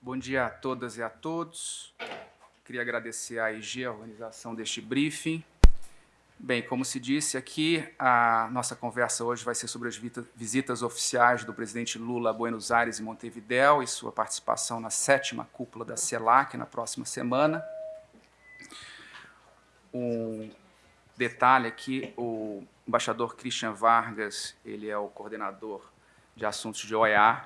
Bom dia a todas e a todos. Queria agradecer à IG a organização deste briefing. Bem, como se disse aqui, a nossa conversa hoje vai ser sobre as visitas oficiais do presidente Lula a Buenos Aires e Montevidéu e sua participação na sétima cúpula da CELAC na próxima semana. Um detalhe aqui, o embaixador Christian Vargas, ele é o coordenador de assuntos de OEA,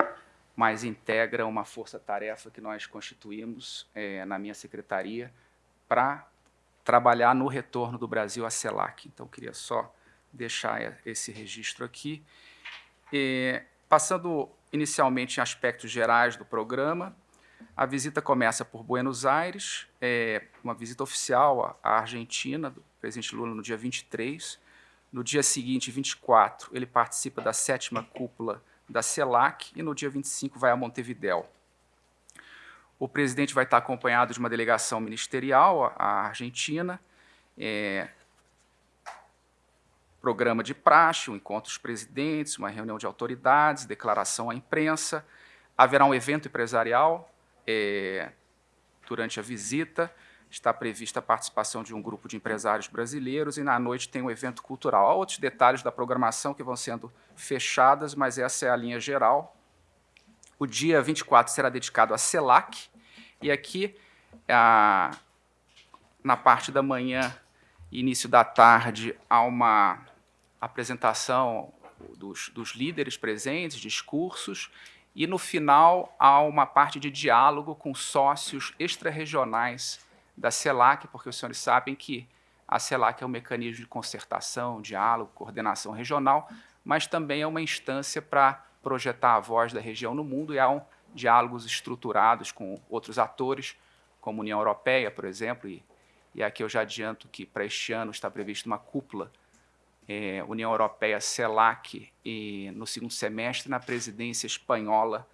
mas integra uma força-tarefa que nós constituímos é, na minha secretaria para trabalhar no retorno do Brasil à CELAC. Então, queria só deixar esse registro aqui. Passando inicialmente em aspectos gerais do programa, a visita começa por Buenos Aires, é uma visita oficial à Argentina, do presidente Lula, no dia 23. No dia seguinte, 24, ele participa da sétima cúpula da CELAC e no dia 25 vai a Montevidéu. O presidente vai estar acompanhado de uma delegação ministerial à Argentina, é, programa de praxe, um encontro dos presidentes, uma reunião de autoridades, declaração à imprensa. Haverá um evento empresarial é, durante a visita, está prevista a participação de um grupo de empresários brasileiros e na noite tem um evento cultural. Há outros detalhes da programação que vão sendo fechadas, mas essa é a linha geral. O dia 24 será dedicado à CELAC, e aqui, a, na parte da manhã início da tarde, há uma apresentação dos, dos líderes presentes, discursos, e no final há uma parte de diálogo com sócios extra-regionais da CELAC, porque os senhores sabem que a CELAC é um mecanismo de concertação, diálogo, coordenação regional, mas também é uma instância para projetar a voz da região no mundo e há um, diálogos estruturados com outros atores, como a União Europeia, por exemplo, e, e aqui eu já adianto que para este ano está prevista uma cúpula é, União Europeia-CELAC e no segundo semestre na presidência espanhola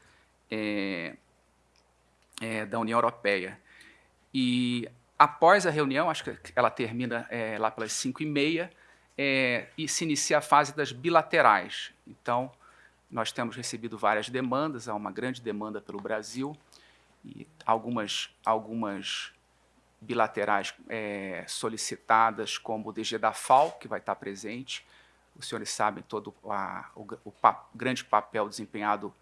é, é, da União Europeia. E após a reunião, acho que ela termina é, lá pelas 5 e meia, é, e se inicia a fase das bilaterais. Então, nós temos recebido várias demandas, há uma grande demanda pelo Brasil, e algumas, algumas bilaterais é, solicitadas, como o DG da FAO, que vai estar presente. Os senhores sabem todo a, o, o pa, grande papel desempenhado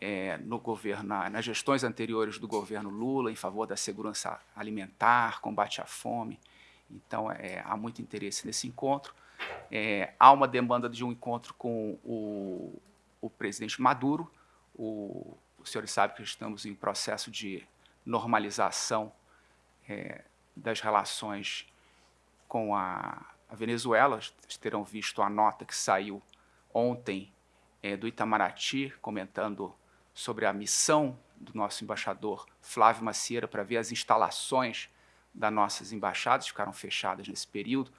é, no governo, na, nas gestões anteriores do governo Lula, em favor da segurança alimentar, combate à fome. Então, é, há muito interesse nesse encontro. É, há uma demanda de um encontro com o, o presidente Maduro. O, os senhores sabem que estamos em processo de normalização é, das relações com a, a, Venezuela. Vocês terão visto a nota que saiu ontem é, do Itamaraty, comentando sobre a missão do nosso embaixador Flávio Macieira para ver as instalações das nossas embaixadas, ficaram fechadas nesse período,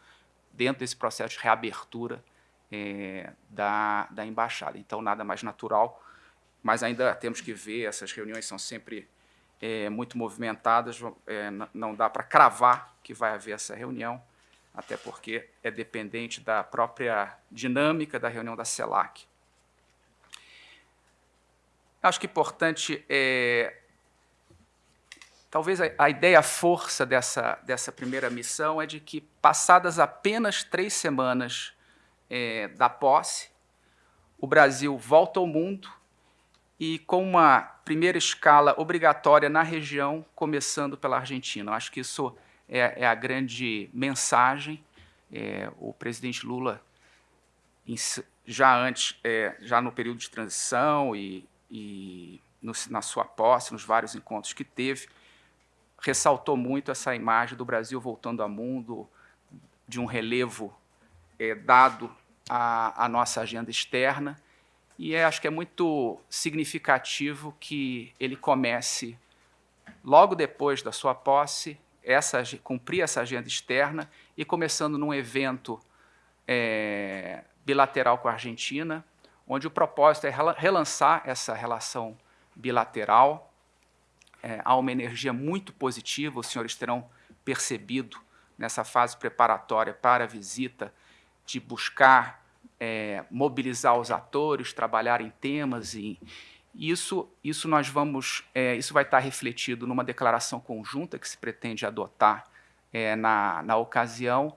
dentro desse processo de reabertura é, da, da embaixada. Então, nada mais natural, mas ainda temos que ver, essas reuniões são sempre é, muito movimentadas, é, não dá para cravar que vai haver essa reunião, até porque é dependente da própria dinâmica da reunião da CELAC. Acho que importante, é, talvez a, a ideia, a força dessa, dessa primeira missão é de que, passadas apenas três semanas é, da posse, o Brasil volta ao mundo e com uma primeira escala obrigatória na região, começando pela Argentina. Acho que isso é, é a grande mensagem. É, o presidente Lula, já antes, é, já no período de transição e, e na sua posse, nos vários encontros que teve, ressaltou muito essa imagem do Brasil voltando ao mundo, de um relevo é, dado à, à, nossa agenda externa, e é, acho que é muito significativo que ele comece, logo depois da sua posse, essa, cumprir essa agenda externa e começando num evento é, bilateral com a Argentina, onde o propósito é relançar essa relação bilateral. É, há uma energia muito positiva, os senhores terão percebido nessa fase preparatória para a visita, de buscar é, mobilizar os atores, trabalhar em temas e, Isso, isso nós vamos, é, isso vai estar refletido numa declaração conjunta que se pretende adotar é, na, na ocasião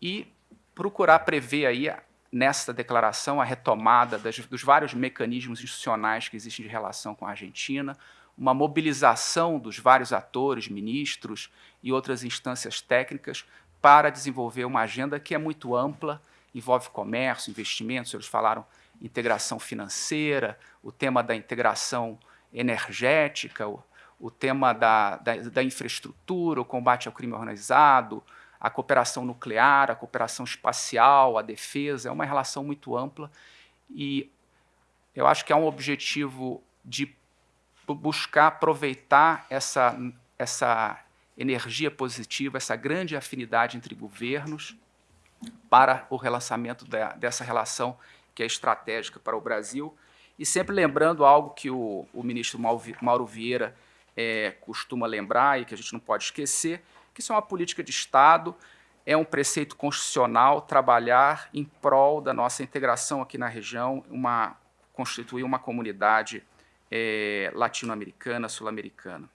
e procurar prever aí nesta declaração a retomada das, dos vários mecanismos institucionais que existem de relação com a Argentina, uma mobilização dos vários atores, ministros e outras instâncias técnicas para desenvolver uma agenda que é muito ampla, envolve comércio, investimentos, eles falaram integração financeira, o tema da integração energética, o, o tema da, da, da, infraestrutura, o combate ao crime organizado, a cooperação nuclear, a cooperação espacial, a defesa, é uma relação muito ampla e eu acho que é um objetivo de buscar aproveitar essa, essa energia positiva, essa grande afinidade entre governos para o relançamento da, dessa relação que é estratégica para o Brasil. E sempre lembrando algo que o, o ministro Mauro Vieira é, costuma lembrar e que a gente não pode esquecer, que isso é uma política de Estado, é um preceito constitucional trabalhar em prol da nossa integração aqui na região, uma, constituir uma comunidade é, latino-americana, sul-americana.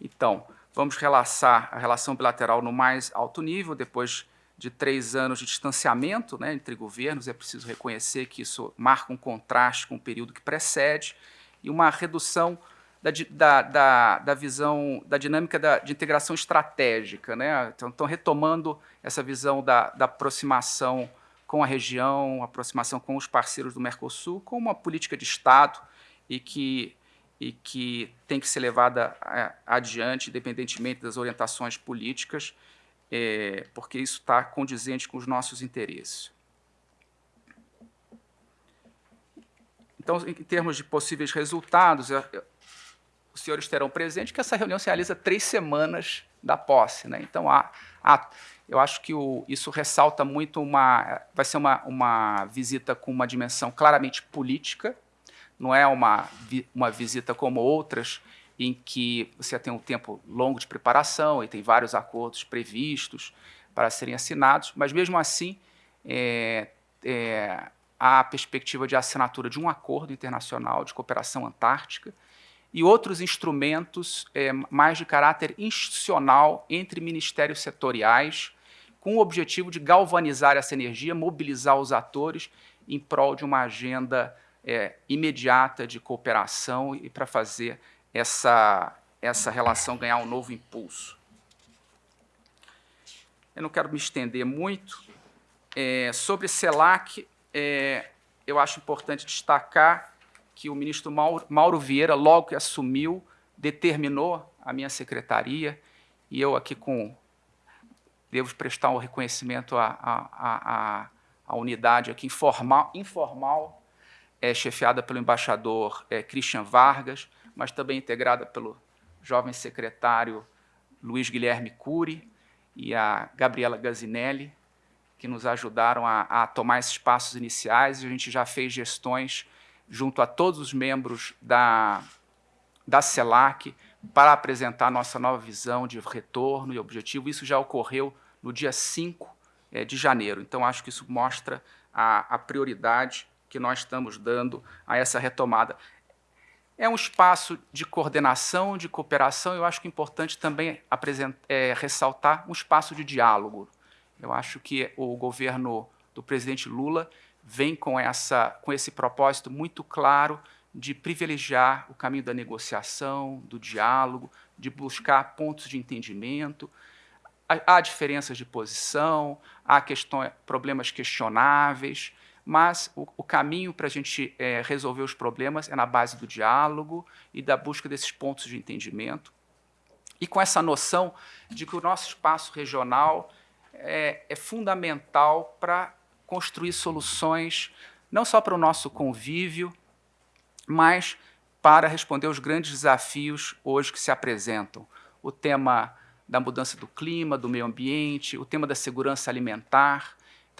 Então, vamos relaxar a relação bilateral no mais alto nível, depois de três anos de distanciamento né, entre governos, é preciso reconhecer que isso marca um contraste com o período que precede e uma redução da, da, da, da visão, da dinâmica da, de integração estratégica. Né? Então, estão retomando essa visão da, da aproximação com a região, aproximação com os parceiros do Mercosul, como uma política de Estado e que, e que tem que ser levada é, adiante, independentemente das orientações políticas, é, porque isso está condizente com os nossos interesses. Então, em termos de possíveis resultados, os senhores terão presente que essa reunião se realiza três semanas da posse. Né? Então, há, há, eu acho que o, isso ressalta muito uma... Vai ser uma, uma visita com uma dimensão claramente política, não é uma, uma visita como outras, em que você tem um tempo longo de preparação e tem vários acordos previstos para serem assinados, mas mesmo assim é, é, há a perspectiva de assinatura de um acordo internacional de cooperação antártica, e outros instrumentos é, mais de caráter institucional entre ministérios setoriais, com o objetivo de galvanizar essa energia, mobilizar os atores em prol de uma agenda é, imediata de cooperação e para fazer essa, essa relação ganhar um novo impulso. Eu não quero me estender muito. É, sobre CELAC, é, eu acho importante destacar que o ministro Mauro Vieira, logo que assumiu, determinou a minha secretaria, e eu aqui com devo prestar um reconhecimento à, à, à, à unidade aqui informal, informal é, chefiada pelo embaixador é, Christian Vargas, mas também integrada pelo jovem secretário Luiz Guilherme Cury e a Gabriela Gazinelli, que nos ajudaram a, a tomar esses passos iniciais, a gente já fez gestões junto a todos os membros da, da CELAC para apresentar nossa nova visão de retorno e objetivo. Isso já ocorreu no dia 5 é, de janeiro. Então, acho que isso mostra a, a prioridade que nós estamos dando a essa retomada. É um espaço de coordenação, de cooperação, eu acho que é importante também é, ressaltar um espaço de diálogo. Eu acho que o governo do presidente Lula vem com, essa, com esse propósito muito claro de privilegiar o caminho da negociação, do diálogo, de buscar pontos de entendimento. Há diferenças de posição, há questões, problemas questionáveis, mas o, o caminho para a gente é, resolver os problemas é na base do diálogo e da busca desses pontos de entendimento. E com essa noção de que o nosso espaço regional é, é fundamental para construir soluções não só para o nosso convívio, mas para responder aos grandes desafios hoje que se apresentam. O tema da mudança do clima, do meio ambiente, o tema da segurança alimentar,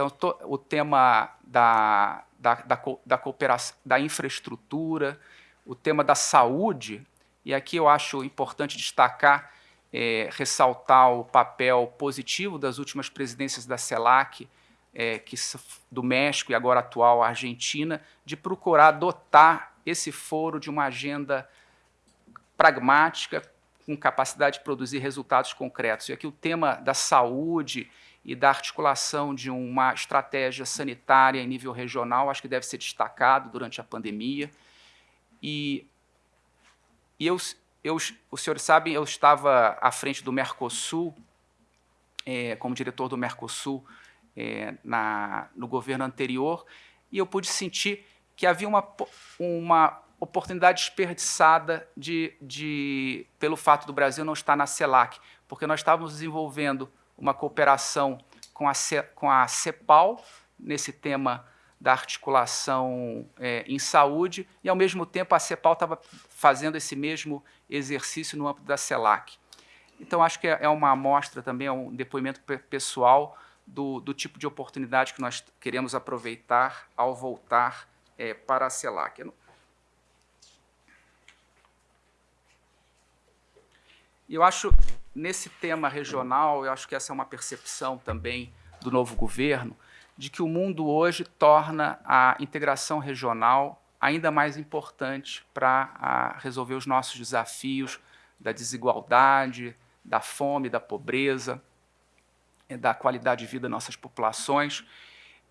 então, o tema da, da, da, da, cooperação, da infraestrutura, o tema da saúde, e aqui eu acho importante destacar é, ressaltar o papel positivo das últimas presidências da CELAC, é, que, do México e agora atual Argentina, de procurar adotar esse foro de uma agenda pragmática, com capacidade de produzir resultados concretos. E aqui o tema da saúde e da articulação de uma estratégia sanitária em nível regional, acho que deve ser destacado durante a pandemia. E, e eu, eu, os senhores sabem, eu estava à frente do Mercosul, é, como diretor do Mercosul é, na, no governo anterior, e eu pude sentir que havia uma, uma oportunidade desperdiçada de, de, pelo fato do Brasil não estar na CELAC, porque nós estávamos desenvolvendo uma cooperação com a, com a CEPAL, nesse tema da articulação é, em saúde, e, ao mesmo tempo, a CEPAL estava fazendo esse mesmo exercício no âmbito da CELAC. Então, acho que é, é uma amostra também, é um depoimento pessoal do, do tipo de oportunidade que nós queremos aproveitar ao voltar é, para a CELAC. Eu acho, nesse tema regional, eu acho que essa é uma percepção também do novo governo, de que o mundo hoje torna a integração regional ainda mais importante para resolver os nossos desafios da desigualdade, da fome, da pobreza, eh, da qualidade de vida das nossas populações.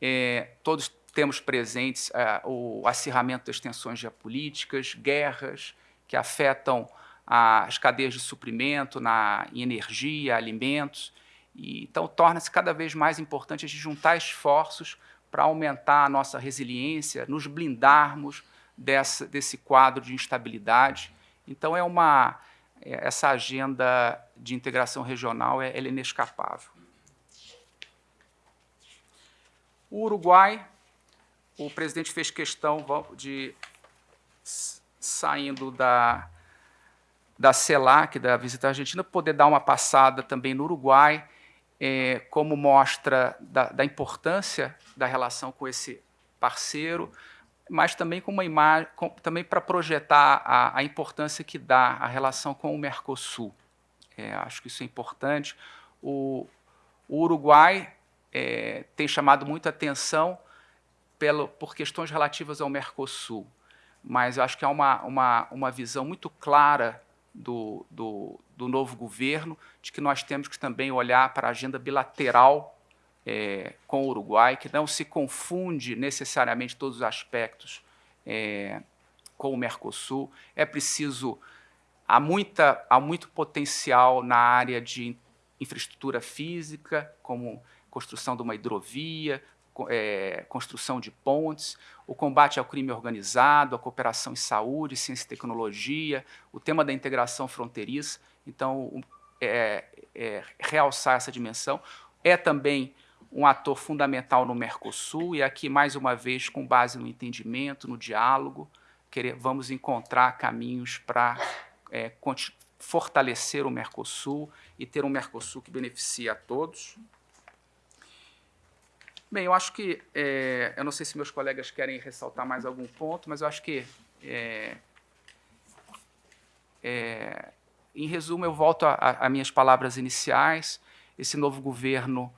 É, todos temos presentes é, o acirramento das tensões geopolíticas, guerras que afetam as cadeias de suprimento na, em energia, alimentos. E, então, torna-se cada vez mais importante a gente juntar esforços para aumentar a nossa resiliência, nos blindarmos dessa, desse quadro de instabilidade. Então, é uma, é, essa agenda de integração regional é, é inescapável. O Uruguai, o presidente fez questão de, saindo da, da CELAC, da visita à Argentina, poder dar uma passada também no Uruguai, é, como mostra da, da, importância da relação com esse parceiro, mas também com uma imagem, com, também para projetar a, a, importância que dá a relação com o Mercosul. É, acho que isso é importante. O, o Uruguai é, tem chamado muita atenção pelo, por questões relativas ao Mercosul, mas acho que há uma, uma, uma visão muito clara do, do, do, novo governo, de que nós temos que também olhar para a agenda bilateral é, com o Uruguai, que não se confunde necessariamente todos os aspectos é, com o Mercosul. É preciso, há, muita, há muito potencial na área de infraestrutura física, como construção de uma hidrovia, é, construção de pontes, o combate ao crime organizado, a cooperação em saúde, ciência e tecnologia, o tema da integração fronteiriça. Então, é, é, realçar essa dimensão. É também um ator fundamental no Mercosul, e aqui, mais uma vez, com base no entendimento, no diálogo, querer, vamos encontrar caminhos para é, fortalecer o Mercosul e ter um Mercosul que beneficie a todos. Bem, eu acho que, é, eu não sei se meus colegas querem ressaltar mais algum ponto, mas eu acho que, é, é, em resumo, eu volto a, minhas palavras iniciais. Esse novo governo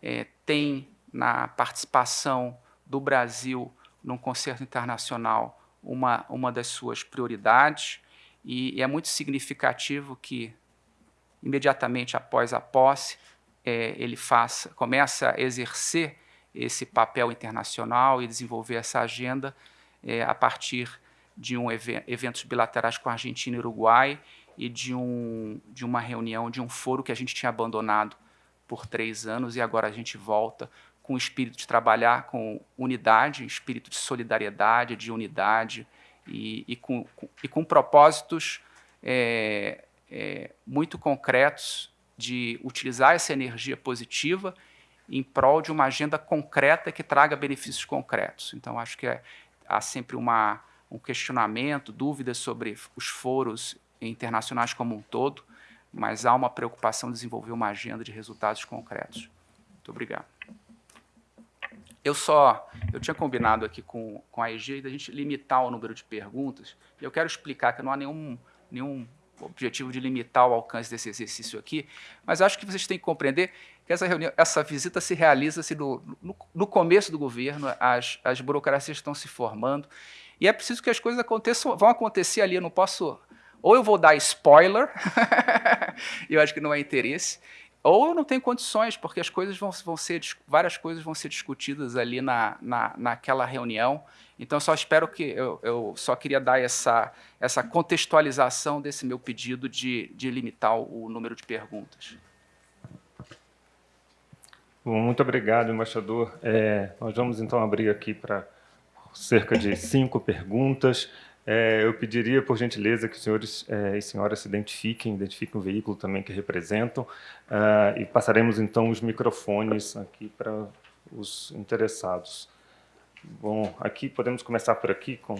é, tem na participação do Brasil num concerto internacional uma, uma das suas prioridades, e, e é muito significativo que, imediatamente após a posse, é, ele faça, começa a exercer esse papel internacional e desenvolver essa agenda é, a partir de um event eventos bilaterais com a Argentina e Uruguai e de, um, de uma reunião, de um foro que a gente tinha abandonado por três anos e agora a gente volta com o espírito de trabalhar com unidade, espírito de solidariedade, de unidade e, e, com, com, e com propósitos é, é, muito concretos de utilizar essa energia positiva em prol de uma agenda concreta que traga benefícios concretos. Então, acho que é, há sempre uma, um questionamento, dúvidas sobre os foros internacionais como um todo, mas há uma preocupação em desenvolver uma agenda de resultados concretos. Muito obrigado. Eu só, eu tinha combinado aqui com, com a EG da gente limitar o número de perguntas, e eu quero explicar que não há nenhum, nenhum objetivo de limitar o alcance desse exercício aqui, mas acho que vocês têm que compreender que essa, reunião, essa visita se realiza -se no, no, no, começo do governo, as, as burocracias estão se formando, e é preciso que as coisas aconteçam, vão acontecer ali, eu não posso... Ou eu vou dar spoiler, eu acho que não é interesse, ou eu não tenho condições, porque as coisas vão, vão ser, várias coisas vão ser discutidas ali na, na, naquela reunião, então, só espero que eu, eu, só queria dar essa, essa contextualização desse meu pedido de, de limitar o número de perguntas. Bom, muito obrigado, embaixador. É, nós vamos então abrir aqui para cerca de cinco perguntas. É, eu pediria, por gentileza, que os senhores é, e senhoras se identifiquem, identifiquem o veículo também que representam, uh, e passaremos então os microfones aqui para os interessados. Bom, aqui podemos começar por aqui com...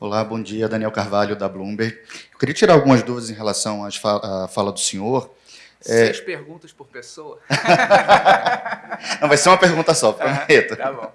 Olá, bom dia, Daniel Carvalho, da Bloomberg. Eu queria tirar algumas dúvidas em relação à fala do senhor. É, Seis é... perguntas por pessoa? Não, vai ser uma pergunta só, prometo. Ah, tá bom.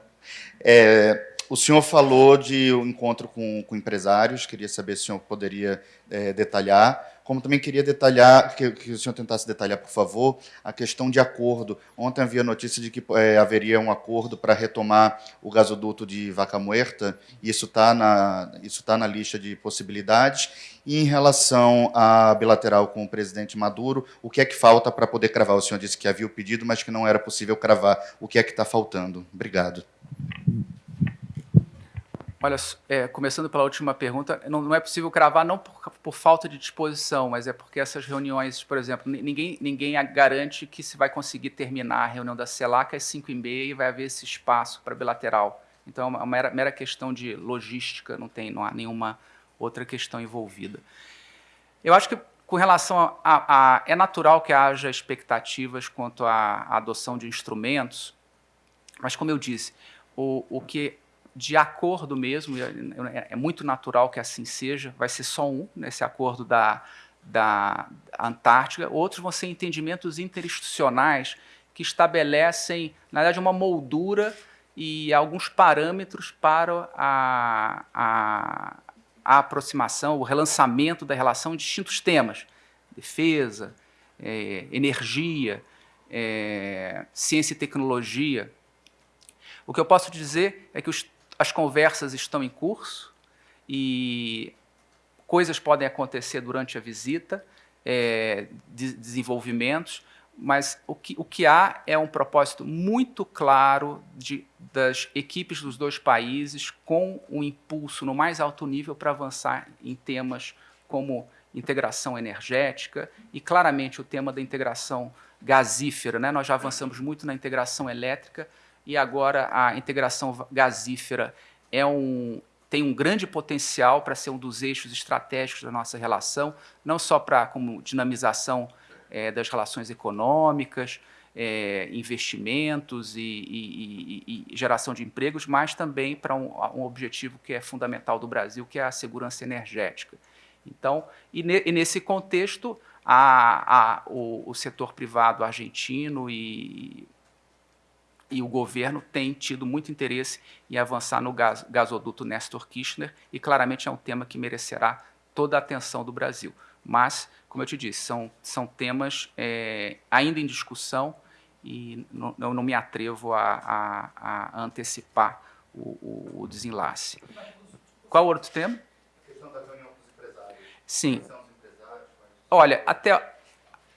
É, o senhor falou de um encontro com, com empresários, queria saber se o senhor poderia é, detalhar como também queria detalhar, que, que, o senhor tentasse detalhar, por favor, a questão de acordo. Ontem havia notícia de que é, haveria um acordo para retomar o gasoduto de Vaca Muerta, e isso está na, tá na lista de possibilidades. E em relação à bilateral com o presidente Maduro, o que é que falta para poder cravar? O senhor disse que havia o pedido, mas que não era possível cravar. O que é que está faltando? Obrigado. Olha, é, começando pela última pergunta, não, não é possível cravar não por, por, falta de disposição, mas é porque essas reuniões, por exemplo, ninguém, ninguém garante que se vai conseguir terminar a reunião da CELAC às 5 e meia e vai haver esse espaço para bilateral. Então, é uma mera, mera questão de logística, não, tem, não há nenhuma outra questão envolvida. Eu acho que, com relação a, a, a é natural que haja expectativas quanto à adoção de instrumentos, mas, como eu disse, o, o que de acordo mesmo, é, é, muito natural que assim seja, vai ser só um nesse acordo da, da Antártica, outros vão ser entendimentos interinstitucionais que estabelecem, na verdade, uma moldura e alguns parâmetros para a, a, a aproximação, o relançamento da relação em distintos temas, defesa, é, energia, é, ciência e tecnologia. O que eu posso dizer é que os as conversas estão em curso e coisas podem acontecer durante a visita, é, de desenvolvimentos, mas o que, o que há é um propósito muito claro de, das equipes dos dois países com um impulso no mais alto nível para avançar em temas como integração energética e, claramente, o tema da integração gasífera. Né? Nós já avançamos muito na integração elétrica, e agora a integração gasífera é um, tem um grande potencial para ser um dos eixos estratégicos da nossa relação, não só para como dinamização é, das relações econômicas, é, investimentos e, e, e, e, geração de empregos, mas também para um, um, objetivo que é fundamental do Brasil, que é a segurança energética. Então, e, ne, nesse contexto, a, a, o, o setor privado argentino e e o governo tem tido muito interesse em avançar no gas, gasoduto Nestor Kirchner e claramente é um tema que merecerá toda a atenção do Brasil. Mas, como eu te disse, são, são temas é, ainda em discussão e não, eu não me atrevo a, a, a antecipar o, o, o, desenlace. Qual outro tema? A questão da reunião com os empresários. Sim. Olha, até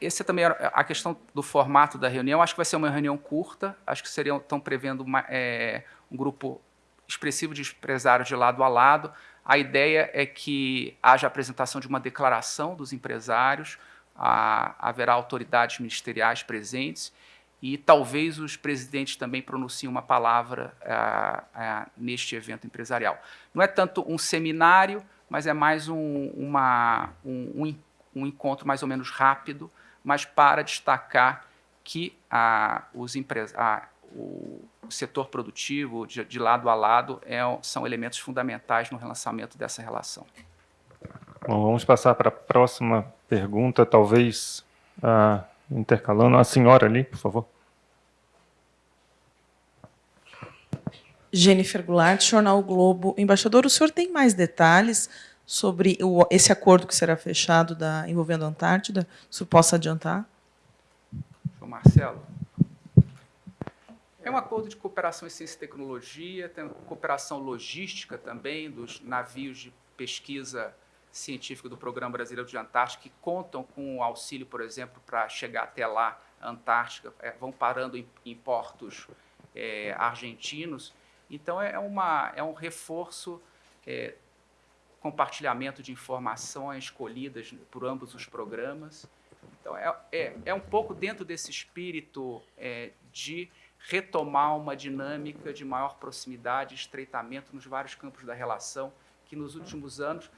esse também é a questão do formato da reunião. Acho que vai ser uma reunião curta. Acho que seriam estão prevendo uma, é, um grupo expressivo de empresários de lado a lado. A ideia é que haja apresentação de uma declaração dos empresários, a, haverá autoridades ministeriais presentes e talvez os presidentes também pronunciem uma palavra a, a, neste evento empresarial. Não é tanto um seminário, mas é mais um, uma, um, um, um encontro mais ou menos rápido, mas para destacar que a, os a, o setor produtivo, de, de lado a lado, é, são elementos fundamentais no relançamento dessa relação. Bom, vamos passar para a próxima pergunta, talvez uh, intercalando. A senhora ali, por favor. Jennifer Goulart, Jornal Globo. Embaixador, o senhor tem mais detalhes sobre o, esse acordo que será fechado da, envolvendo a Antártida? Se possa adiantar? Marcelo. É um acordo de cooperação em ciência e tecnologia, tem cooperação logística também dos navios de pesquisa científica do Programa Brasileiro de Antártica, que contam com auxílio, por exemplo, para chegar até lá, Antártica, é, vão parando em, em portos é, argentinos. Então, é, uma, é um reforço, é, compartilhamento de informações colhidas por ambos os programas. Então, é, é, é um pouco dentro desse espírito é, de retomar uma dinâmica de maior proximidade, estreitamento nos vários campos da relação, que nos últimos anos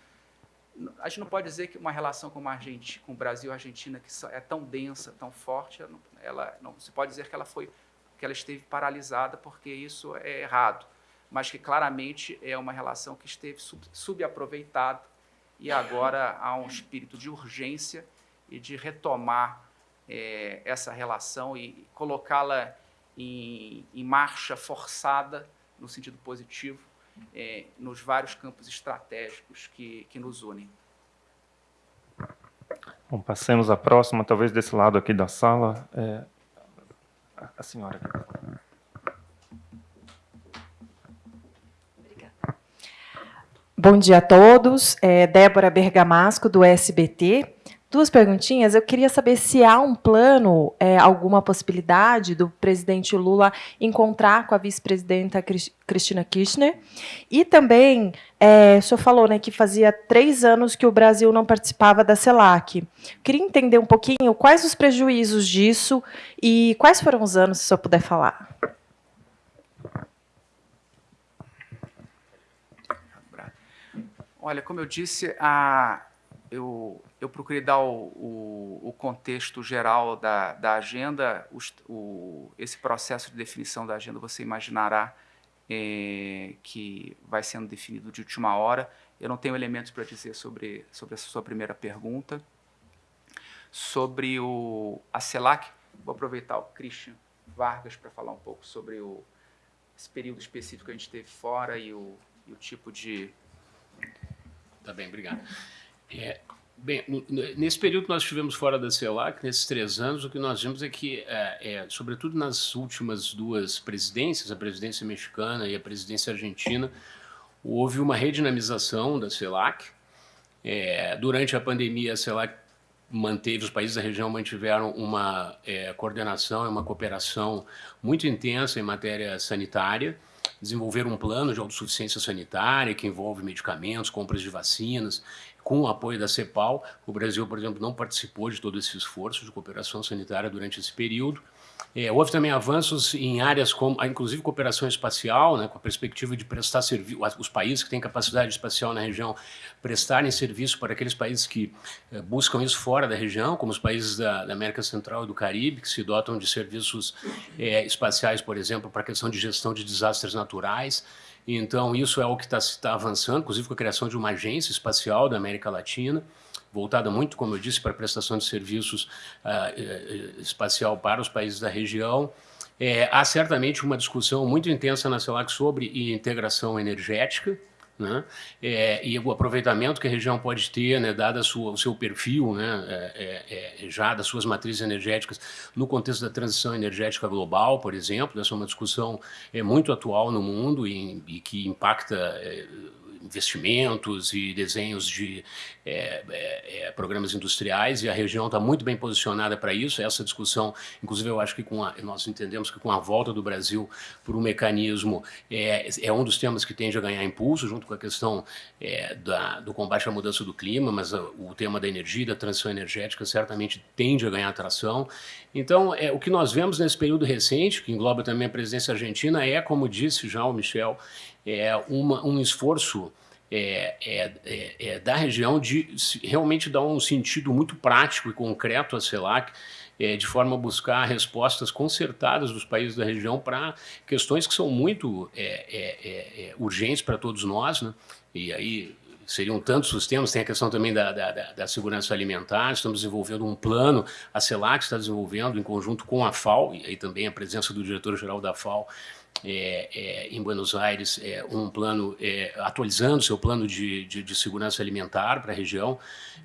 a gente não pode dizer que uma relação com, Argentina, com o Brasil e a Argentina que é tão densa, tão forte, ela, ela não se pode dizer que ela foi que ela esteve paralisada porque isso é errado, mas que claramente é uma relação que esteve sub, subaproveitada e agora há um espírito de urgência e de retomar é, essa relação e colocá-la em, em marcha forçada no sentido positivo é, nos vários campos estratégicos que, que nos unem. Bom, passemos à próxima, talvez desse lado aqui da sala. É, a senhora. Bom dia a todos. É Débora Bergamasco, do SBT. Duas perguntinhas. Eu queria saber se há um plano, é, alguma possibilidade do presidente Lula encontrar com a vice-presidenta Cristina Kirchner. E também, é, o senhor falou né, que fazia três anos que o Brasil não participava da CELAC. Queria entender um pouquinho quais os prejuízos disso e quais foram os anos, se o senhor puder falar. Olha, como eu disse, a, eu eu procurei dar o, o, o contexto geral da, da agenda. O, esse processo de definição da agenda, você imaginará é, que vai sendo definido de última hora. Eu não tenho elementos para dizer sobre, sobre essa sua primeira pergunta. Sobre o, a CELAC, vou aproveitar o Christian Vargas para falar um pouco sobre o, esse período específico que a gente teve fora e o, e o tipo de... Tá bem, obrigado. É, Bem, nesse período que nós estivemos fora da CELAC, nesses três anos, o que nós vimos é que, é, é, sobretudo nas últimas duas presidências, a presidência mexicana e a presidência argentina, houve uma redinamização da CELAC. É, durante a pandemia, a CELAC manteve, os países da região mantiveram uma é, coordenação e uma cooperação muito intensa em matéria sanitária, desenvolveram um plano de autossuficiência sanitária que envolve medicamentos, compras de vacinas, com o apoio da CEPAL. O Brasil, por exemplo, não participou de todo esse esforço de cooperação sanitária durante esse período. É, houve também avanços em áreas como, ah, inclusive, cooperação espacial, né, com a perspectiva de prestar serviço, os países que têm capacidade espacial na região prestarem serviço para aqueles países que é, buscam isso fora da região, como os países da, da, América Central e do Caribe, que se dotam de serviços é, espaciais, por exemplo, para a questão de gestão de desastres naturais. Então, isso é o que está tá avançando, inclusive com a criação de uma agência espacial da América Latina, voltada muito, como eu disse, para a prestação de serviços uh, espacial para os países da região. É, há certamente uma discussão muito intensa na CELAC sobre integração energética, né? É, e o aproveitamento que a região pode ter, né, dado o seu perfil, né, é, é, é, já das suas matrizes energéticas, no contexto da transição energética global, por exemplo, essa é uma discussão é, muito atual no mundo e, e que impacta é, investimentos e desenhos de é, é, é, programas industriais e a região está muito bem posicionada para isso. Essa discussão, inclusive, eu acho que com a, nós entendemos que com a volta do Brasil por um mecanismo é, é um dos temas que tende a ganhar impulso, junto com a questão é, da, do combate à mudança do clima, mas a, o tema da energia, da transição energética, certamente tende a ganhar atração. Então, é, o que nós vemos nesse período recente, que engloba também a presidência argentina, é, como disse já o Michel, é uma, um esforço é, é, é, é, da região de realmente dar um sentido muito prático e concreto à CELAC, é, de forma a buscar respostas concertadas dos países da região para questões que são muito é, urgentes para todos nós. Né? E aí seriam tantos os temas, tem a questão também da, da, da, segurança alimentar, estamos desenvolvendo um plano, a CELAC está desenvolvendo em conjunto com a FAO, e aí também a presença do diretor-geral da FAO, é, é, em Buenos Aires é, um plano, é, atualizando seu plano de, de, de segurança alimentar para a região.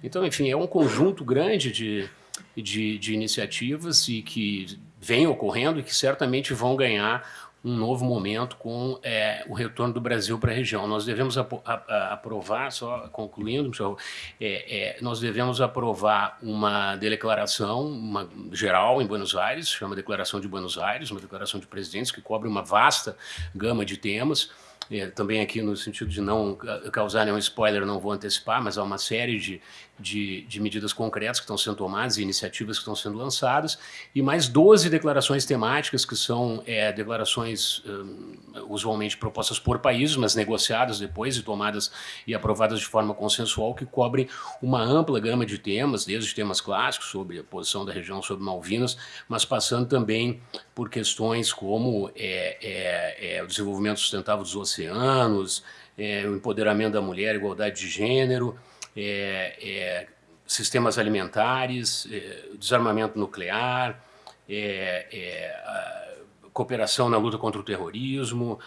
Então, enfim, é um conjunto grande de, de, de iniciativas e que vem ocorrendo e que certamente vão ganhar um novo momento com é, o retorno do Brasil para a região. Nós devemos ap aprovar, só concluindo, é, é, nós devemos aprovar uma declaração uma, geral em Buenos Aires, chama Declaração de Buenos Aires, uma declaração de presidentes que cobre uma vasta gama de temas, é, também aqui no sentido de não causar nenhum spoiler, não vou antecipar, mas há uma série de, de, de, medidas concretas que estão sendo tomadas e iniciativas que estão sendo lançadas, e mais 12 declarações temáticas, que são é, declarações um, usualmente propostas por países, mas negociadas depois e tomadas e aprovadas de forma consensual, que cobrem uma ampla gama de temas, desde temas clássicos sobre a posição da região sobre Malvinas, mas passando também por questões como é, é, é o desenvolvimento sustentável dos oceanos, é, o empoderamento da mulher, igualdade de gênero, é, é, sistemas alimentares, é, desarmamento nuclear, é, cooperação na luta contra o terrorismo,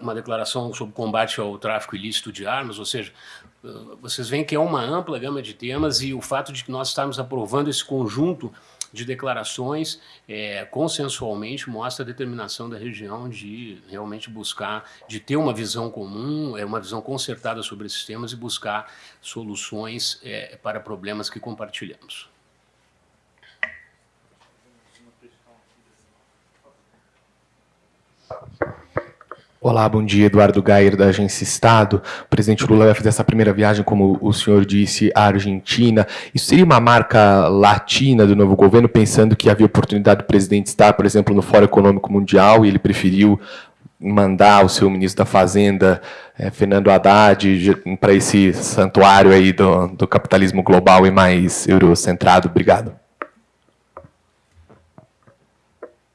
uma declaração sobre combate ao tráfico ilícito de armas, ou seja, vocês veem que é uma ampla gama de temas e o fato de que nós estamos aprovando esse conjunto de declarações é, consensualmente mostra a determinação da região de realmente buscar, de ter uma visão comum, é uma visão concertada sobre esses temas e buscar soluções é, para problemas que compartilhamos. Olá, bom dia. Eduardo Gayer, da Agência Estado. O presidente Lula vai fazer essa primeira viagem, como o senhor disse, à Argentina. Isso seria uma marca latina do novo governo, pensando que havia oportunidade do presidente estar, por exemplo, no Fórum Econômico Mundial, e ele preferiu mandar o seu ministro da Fazenda, eh, Fernando Haddad, para esse santuário aí do, do capitalismo global e mais eurocentrado. Obrigado.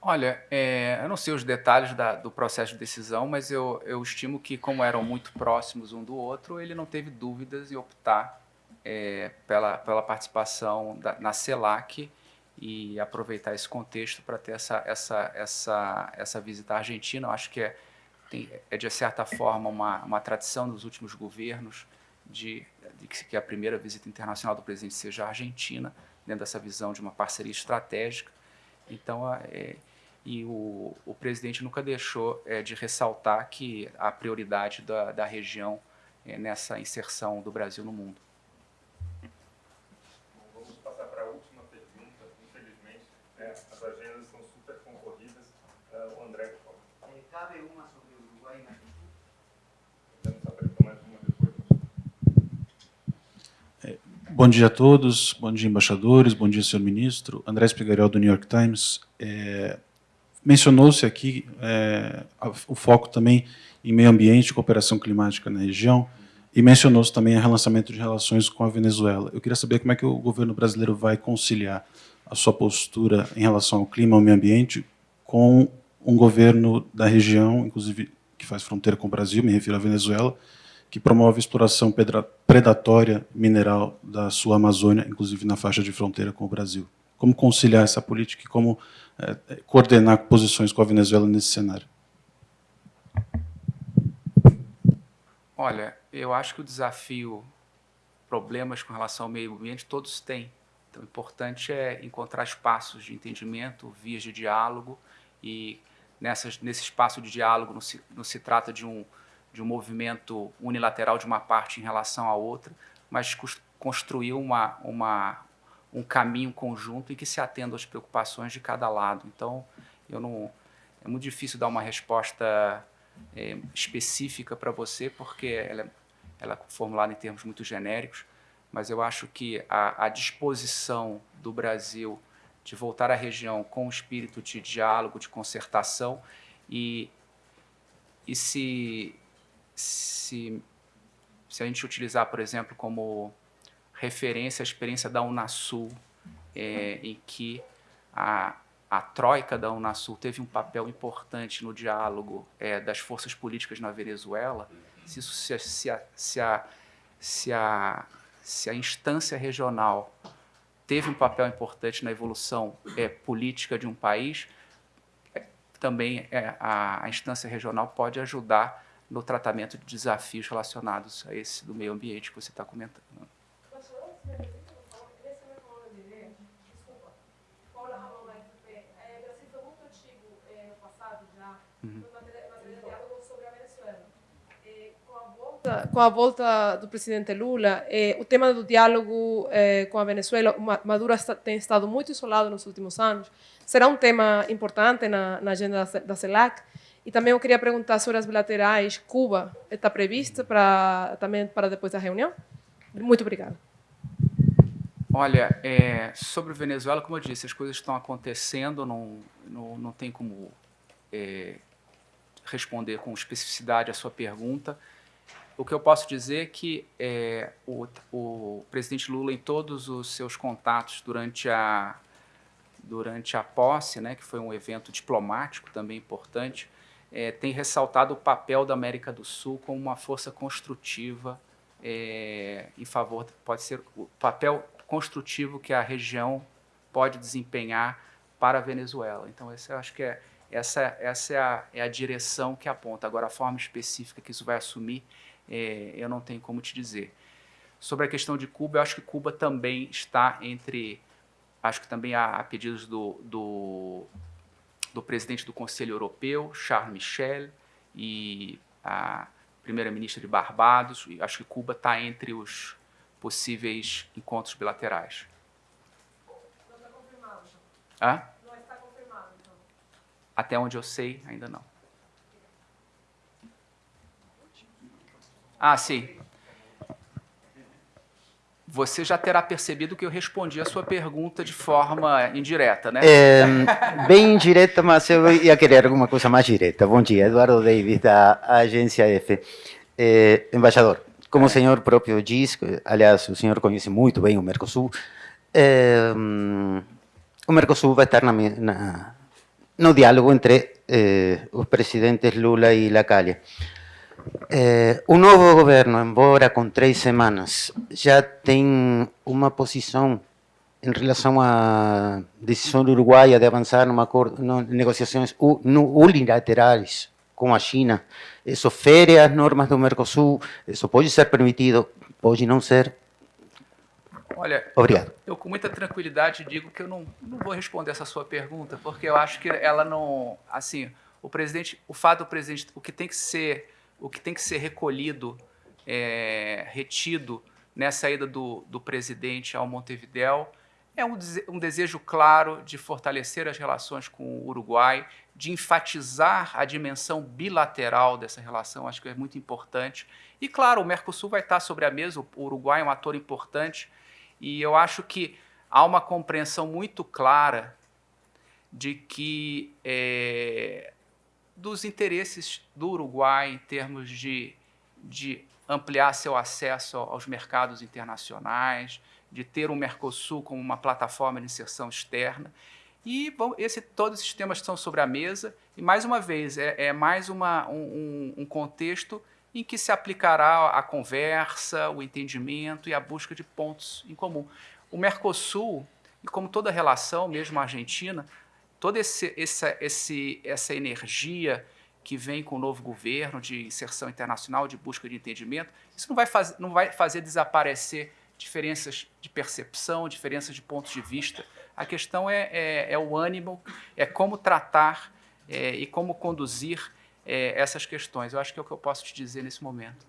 Olha, é, eu não sei os detalhes da, do processo de decisão, mas eu, eu, estimo que, como eram muito próximos um do outro, ele não teve dúvidas em optar é, pela, pela participação da, na CELAC e aproveitar esse contexto para ter essa, essa, essa, essa visita à Argentina. Eu acho que é, tem, é de certa forma, uma, uma tradição dos últimos governos de, de que a primeira visita internacional do presidente seja a Argentina, dentro dessa visão de uma parceria estratégica. Então, é, e o, o presidente nunca deixou é, de ressaltar que a prioridade da, da região é nessa inserção do Brasil no mundo. vamos passar para a última pergunta. Infelizmente, né, as agendas são super concorridas. Uh, o André, por favor. É, cabe uma sobre o Uruguai e uma depois. É, bom dia a todos, bom dia embaixadores, bom dia senhor ministro. André Spigarel do New York Times. É, Mencionou-se aqui é, o foco também em meio ambiente cooperação climática na região, e mencionou-se também o relançamento de relações com a Venezuela. Eu queria saber como é que o governo brasileiro vai conciliar a sua postura em relação ao clima ao meio ambiente com um governo da região, inclusive que faz fronteira com o Brasil, me refiro à Venezuela, que promove exploração predatória mineral da sua Amazônia, inclusive na faixa de fronteira com o Brasil. Como conciliar essa política e como coordenar posições com a Venezuela nesse cenário? Olha, eu acho que o desafio, problemas com relação ao meio ambiente, todos têm. Então, o importante é encontrar espaços de entendimento, vias de diálogo, e nessas, nesse espaço de diálogo não se, não se trata de um, de um movimento unilateral de uma parte em relação à outra, mas construir uma, uma, um caminho conjunto e que se atenda às preocupações de cada lado. Então, eu não, é muito difícil dar uma resposta é, específica para você, porque ela, é, ela é formulada em termos muito genéricos, mas eu acho que a, a disposição do Brasil de voltar à região com um espírito de diálogo, de concertação e, e se, se, se a gente utilizar, por exemplo, como referência à experiência da Unasul, é, em que a, a troika da Unasul teve um papel importante no diálogo é, das forças políticas na Venezuela, se, isso, se, se, a, se, a, se, a, se a instância regional teve um papel importante na evolução é, política de um país, é, também é, a, a instância regional pode ajudar no tratamento de desafios relacionados a esse do meio ambiente que você está comentando. Com a volta do presidente Lula, eh, o tema do diálogo eh, com a Venezuela, Maduro está, tem estado muito isolado nos últimos anos, será um tema importante na, na agenda da, CELAC. E também eu queria perguntar sobre as bilaterais. Cuba está prevista para, também para depois da reunião? Muito obrigada. Olha, é, sobre Venezuela, como eu disse, as coisas estão acontecendo, não, não, não tem como é, responder com especificidade a sua pergunta. O que eu posso dizer é que é, o, o, presidente Lula, em todos os seus contatos durante a, durante a posse, né, que foi um evento diplomático também importante, é, tem ressaltado o papel da América do Sul como uma força construtiva é, em favor, pode ser o papel construtivo que a região pode desempenhar para a Venezuela. Então, esse, eu acho que é, essa, essa é, a, é a direção que aponta. Agora, a forma específica que isso vai assumir é, eu não tenho como te dizer. Sobre a questão de Cuba, eu acho que Cuba também está entre, acho que também há, há pedidos do, do, do, presidente do Conselho Europeu, Charles Michel, e a primeira-ministra de Barbados, acho que Cuba está entre os possíveis encontros bilaterais. Não está confirmado. Então. Hã? Não está confirmado, então. Até onde eu sei, ainda não. Ah, sim. Você já terá percebido que eu respondi a sua pergunta de forma indireta, né? É, bem indireta, mas eu ia querer alguma coisa mais direta. Bom dia, Eduardo Davis, da agência F. É, embaixador, como o senhor próprio diz, aliás, o senhor conhece muito bem o Mercosul, é, o Mercosul vai estar na, na, no diálogo entre eh, os presidentes Lula e Lacalle. Eh, o novo governo, embora com três semanas, já tem uma posição em relação à decisão uruguaia de avançar numa negociações unilaterais com a China. Isso fere as normas do Mercosul, isso pode ser permitido, pode não ser. Olha, Obrigado. Eu, eu, com muita tranquilidade digo que eu não, não vou responder essa sua pergunta, porque eu acho que ela não, assim, o presidente, o fato do presidente, o que tem que ser o que tem que ser recolhido, é, retido nessa ida do, do presidente ao Montevidéu é um, um, desejo claro de fortalecer as relações com o Uruguai, de enfatizar a dimensão bilateral dessa relação, acho que é muito importante. E, claro, o Mercosul vai estar sobre a mesa, o Uruguai é um ator importante, e eu acho que há uma compreensão muito clara de que é, dos interesses do Uruguai em termos de, de ampliar seu acesso aos mercados internacionais, de ter o Mercosul como uma plataforma de inserção externa. E bom, esse, todos esses temas estão sobre a mesa, e mais uma vez, é, é mais uma, um, um contexto em que se aplicará a conversa, o entendimento e a busca de pontos em comum. O Mercosul, e como toda relação, mesmo a Argentina, toda esse, essa, esse, essa energia que vem com o novo governo de inserção internacional, de busca de entendimento, isso não vai, faz, não vai fazer desaparecer diferenças de percepção, diferenças de pontos de vista. A questão é, é, é o ânimo, é como tratar é, e como conduzir é, essas questões. Eu acho que é o que eu posso te dizer nesse momento.